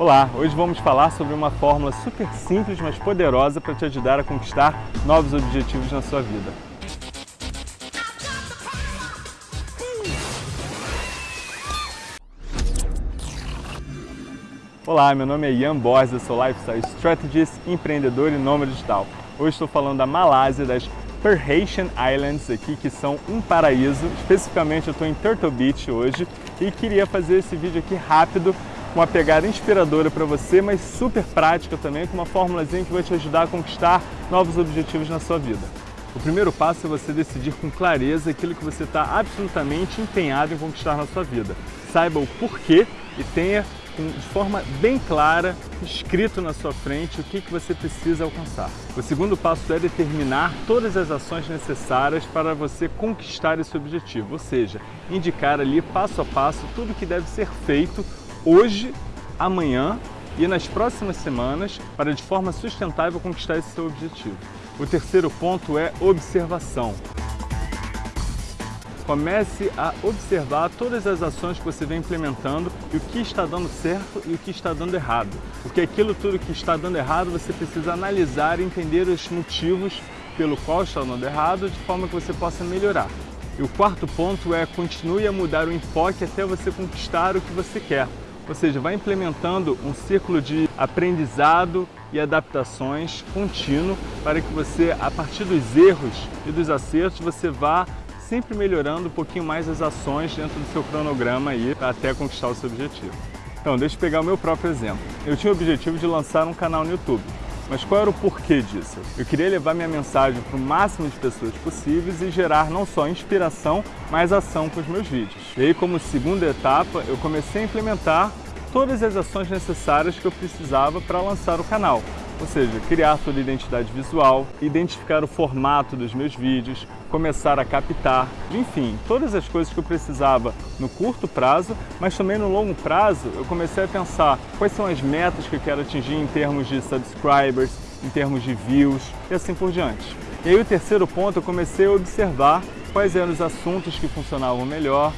Olá, hoje vamos falar sobre uma fórmula super simples, mas poderosa para te ajudar a conquistar novos objetivos na sua vida. Olá, meu nome é Ian Borges, eu sou Lifestyle Strategist, empreendedor e nômade digital. Hoje estou falando da Malásia, das Perhatian Islands aqui, que são um paraíso. Especificamente eu estou em Turtle Beach hoje e queria fazer esse vídeo aqui rápido uma pegada inspiradora para você, mas super prática também, com uma formulazinha que vai te ajudar a conquistar novos objetivos na sua vida. O primeiro passo é você decidir com clareza aquilo que você está absolutamente empenhado em conquistar na sua vida. Saiba o porquê e tenha de forma bem clara, escrito na sua frente o que, que você precisa alcançar. O segundo passo é determinar todas as ações necessárias para você conquistar esse objetivo, ou seja, indicar ali passo a passo tudo que deve ser feito hoje, amanhã e nas próximas semanas para de forma sustentável conquistar esse seu objetivo. O terceiro ponto é observação. Comece a observar todas as ações que você vem implementando e o que está dando certo e o que está dando errado. Porque aquilo tudo que está dando errado você precisa analisar e entender os motivos pelo qual está dando errado de forma que você possa melhorar. E o quarto ponto é continue a mudar o enfoque até você conquistar o que você quer. Ou seja, vai implementando um ciclo de aprendizado e adaptações contínuo para que você, a partir dos erros e dos acertos, você vá sempre melhorando um pouquinho mais as ações dentro do seu cronograma aí até conquistar o seu objetivo. Então, deixa eu pegar o meu próprio exemplo. Eu tinha o objetivo de lançar um canal no YouTube. Mas qual era o porquê disso? Eu queria levar minha mensagem para o máximo de pessoas possíveis e gerar não só inspiração, mas ação com os meus vídeos. E aí, como segunda etapa, eu comecei a implementar todas as ações necessárias que eu precisava para lançar o canal. Ou seja, criar toda a identidade visual, identificar o formato dos meus vídeos, começar a captar, enfim, todas as coisas que eu precisava no curto prazo, mas também no longo prazo eu comecei a pensar quais são as metas que eu quero atingir em termos de subscribers, em termos de views e assim por diante. E aí o terceiro ponto eu comecei a observar quais eram os assuntos que funcionavam melhor,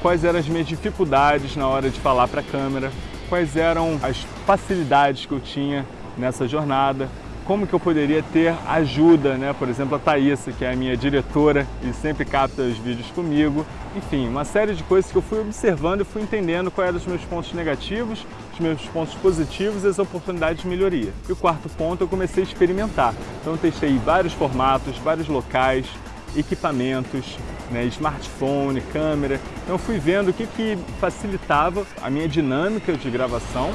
quais eram as minhas dificuldades na hora de falar para a câmera, quais eram as facilidades que eu tinha nessa jornada, como que eu poderia ter ajuda, né? por exemplo, a Thaísa, que é a minha diretora e sempre capta os vídeos comigo. Enfim, uma série de coisas que eu fui observando e fui entendendo quais eram os meus pontos negativos, os meus pontos positivos e as oportunidades de melhoria. E o quarto ponto, eu comecei a experimentar. Então testei vários formatos, vários locais, equipamentos, né, smartphone, câmera. Então fui vendo o que, que facilitava a minha dinâmica de gravação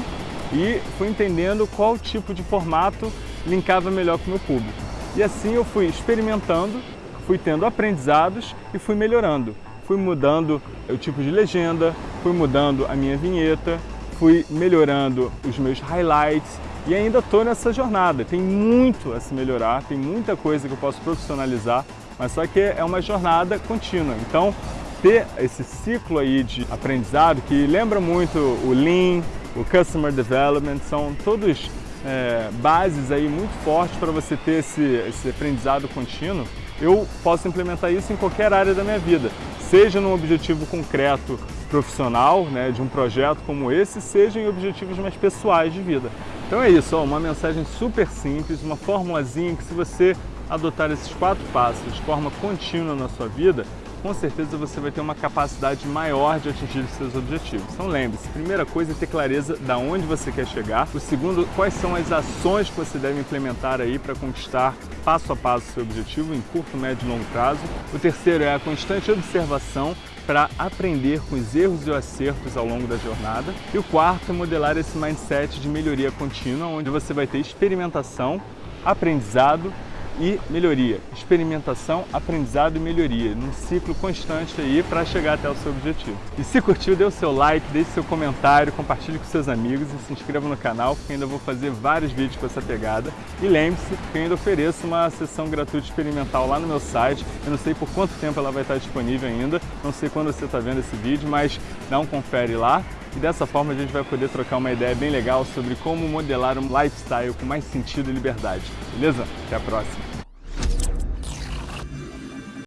e fui entendendo qual tipo de formato linkava melhor com o meu público. E assim eu fui experimentando, fui tendo aprendizados e fui melhorando. Fui mudando o tipo de legenda, fui mudando a minha vinheta, fui melhorando os meus highlights e ainda estou nessa jornada. Tem muito a se melhorar, tem muita coisa que eu posso profissionalizar, mas só que é uma jornada contínua. Então, ter esse ciclo aí de aprendizado que lembra muito o Lean, o Customer Development, são todos é, bases aí muito fortes para você ter esse, esse aprendizado contínuo, eu posso implementar isso em qualquer área da minha vida, seja num objetivo concreto profissional, né, de um projeto como esse, seja em objetivos mais pessoais de vida. Então é isso, ó, uma mensagem super simples, uma formulazinha que se você adotar esses quatro passos de forma contínua na sua vida, com certeza você vai ter uma capacidade maior de atingir os seus objetivos. Então lembre-se, primeira coisa é ter clareza de onde você quer chegar. O segundo, quais são as ações que você deve implementar aí para conquistar passo a passo o seu objetivo em curto, médio e longo prazo. O terceiro é a constante observação para aprender com os erros e os acertos ao longo da jornada. E o quarto é modelar esse mindset de melhoria contínua, onde você vai ter experimentação, aprendizado e melhoria. Experimentação, aprendizado e melhoria, num ciclo constante aí para chegar até o seu objetivo. E se curtiu, dê o seu like, deixe seu comentário, compartilhe com seus amigos e se inscreva no canal, porque ainda vou fazer vários vídeos com essa pegada. E lembre-se que ainda ofereço uma sessão gratuita experimental lá no meu site. Eu não sei por quanto tempo ela vai estar disponível ainda, não sei quando você está vendo esse vídeo, mas dá um confere lá. E dessa forma a gente vai poder trocar uma ideia bem legal sobre como modelar um lifestyle com mais sentido e liberdade. Beleza? Até a próxima!